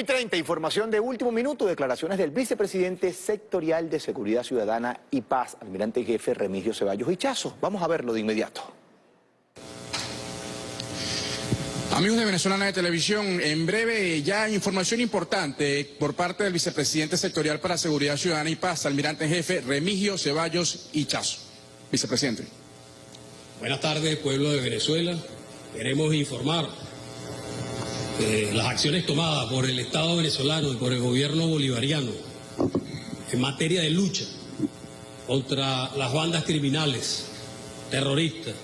y 30, información de último minuto, declaraciones del vicepresidente sectorial de Seguridad Ciudadana y Paz, almirante jefe Remigio Ceballos Hichazo. Vamos a verlo de inmediato. Amigos de Venezolana de Televisión, en breve ya información importante por parte del vicepresidente sectorial para Seguridad Ciudadana y Paz, almirante jefe Remigio Ceballos Hichazo. Vicepresidente. Buenas tardes, pueblo de Venezuela. Queremos informar eh, las acciones tomadas por el Estado venezolano y por el gobierno bolivariano en materia de lucha contra las bandas criminales, terroristas,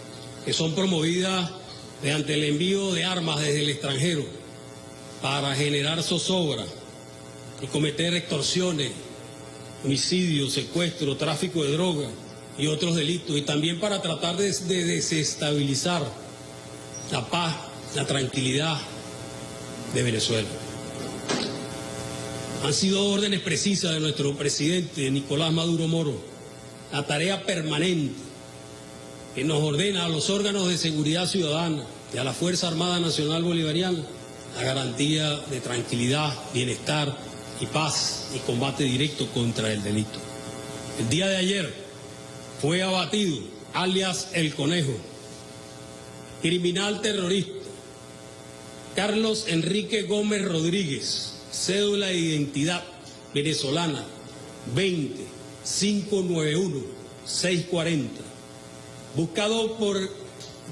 que son promovidas mediante el envío de armas desde el extranjero para generar zozobra y cometer extorsiones, homicidios, secuestro, tráfico de drogas y otros delitos, y también para tratar de, de desestabilizar la paz, la tranquilidad de Venezuela. Han sido órdenes precisas de nuestro presidente Nicolás Maduro Moro, la tarea permanente que nos ordena a los órganos de seguridad ciudadana y a la Fuerza Armada Nacional Bolivariana la garantía de tranquilidad, bienestar y paz y combate directo contra el delito. El día de ayer fue abatido, alias El Conejo, criminal terrorista, Carlos Enrique Gómez Rodríguez, cédula de identidad venezolana 20 591 640 buscado por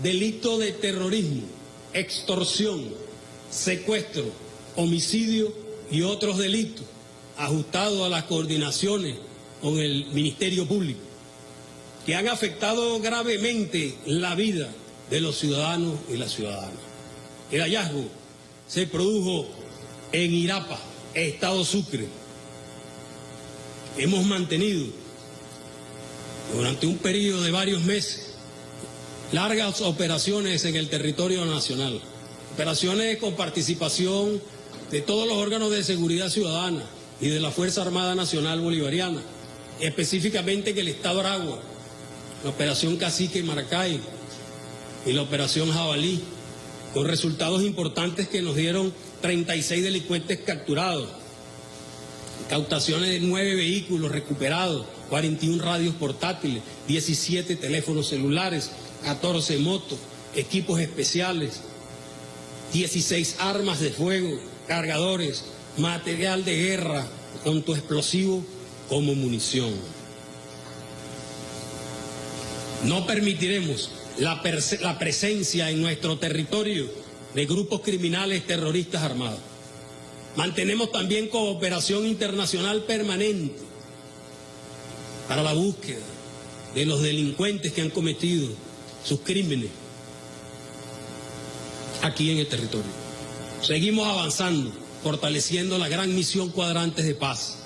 delito de terrorismo, extorsión, secuestro, homicidio y otros delitos, ajustado a las coordinaciones con el Ministerio Público, que han afectado gravemente la vida de los ciudadanos y las ciudadanas. El hallazgo se produjo en Irapa, Estado Sucre. Hemos mantenido durante un periodo de varios meses largas operaciones en el territorio nacional, operaciones con participación de todos los órganos de seguridad ciudadana y de la Fuerza Armada Nacional Bolivariana, específicamente en el Estado Aragua, la Operación Cacique Maracay y la Operación Jabalí, con resultados importantes que nos dieron 36 delincuentes capturados, cautaciones de nueve vehículos recuperados, 41 radios portátiles, 17 teléfonos celulares, 14 motos, equipos especiales, 16 armas de fuego, cargadores, material de guerra, tanto explosivo como munición. No permitiremos la, presencia en nuestro territorio de grupos criminales terroristas armados. Mantenemos también cooperación internacional permanente para la búsqueda de los delincuentes que han cometido sus crímenes aquí en el territorio. Seguimos avanzando, fortaleciendo la gran misión cuadrantes de paz,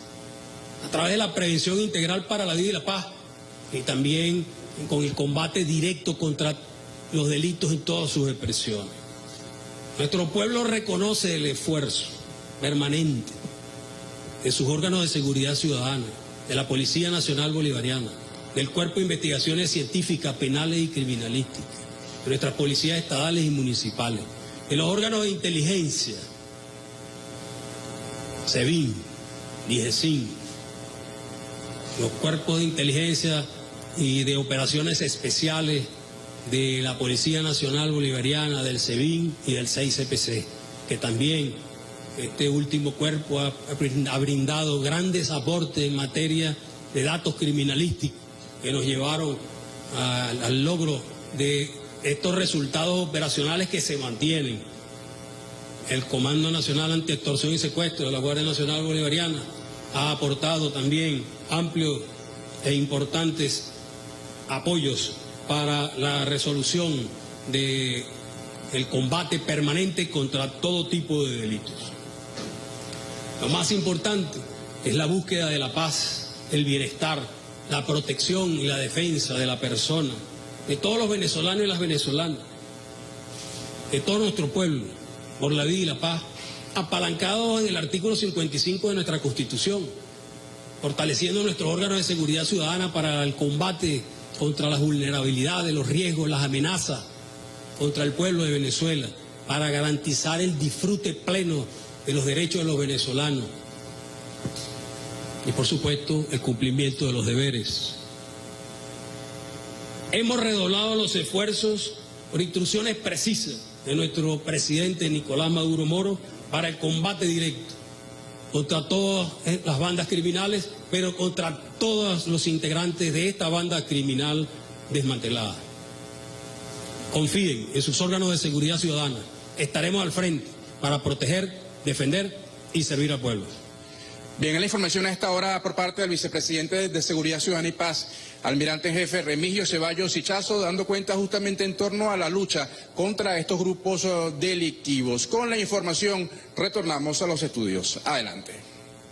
a través de la prevención integral para la vida y la paz, y también con el combate directo contra los delitos en todas sus expresiones. Nuestro pueblo reconoce el esfuerzo permanente de sus órganos de seguridad ciudadana, de la Policía Nacional Bolivariana, del Cuerpo de Investigaciones Científicas, Penales y Criminalísticas, de nuestras policías estatales y municipales, de los órganos de inteligencia, SEBIN, DIGESIN, los cuerpos de inteligencia y de operaciones especiales de la Policía Nacional Bolivariana, del SEBIN y del 6CPC, que también este último cuerpo ha, brindado grandes aportes en materia de datos criminalísticos que nos llevaron al logro de estos resultados operacionales que se mantienen. El Comando Nacional Anti-Extorsión y Secuestro de la Guardia Nacional Bolivariana ha aportado también amplios e importantes apoyos para la resolución del combate permanente contra todo tipo de delitos. Lo más importante es la búsqueda de la paz, el bienestar, la protección y la defensa de la persona, de todos los venezolanos y las venezolanas, de todo nuestro pueblo, por la vida y la paz, apalancados en el artículo 55 de nuestra Constitución, fortaleciendo nuestros órganos de seguridad ciudadana para el combate contra las vulnerabilidades, los riesgos, las amenazas contra el pueblo de Venezuela, para garantizar el disfrute pleno de los derechos de los venezolanos y por supuesto el cumplimiento de los deberes. Hemos redoblado los esfuerzos por instrucciones precisas de nuestro presidente Nicolás Maduro Moro para el combate directo contra todas las bandas criminales, pero contra todos los integrantes de esta banda criminal desmantelada. Confíen en sus órganos de seguridad ciudadana. Estaremos al frente para proteger, defender y servir al pueblo. Bien, en la información a esta hora por parte del vicepresidente de Seguridad Ciudadana y Paz, almirante en jefe Remigio Ceballos Hichazo, dando cuenta justamente en torno a la lucha contra estos grupos delictivos. Con la información retornamos a los estudios. Adelante.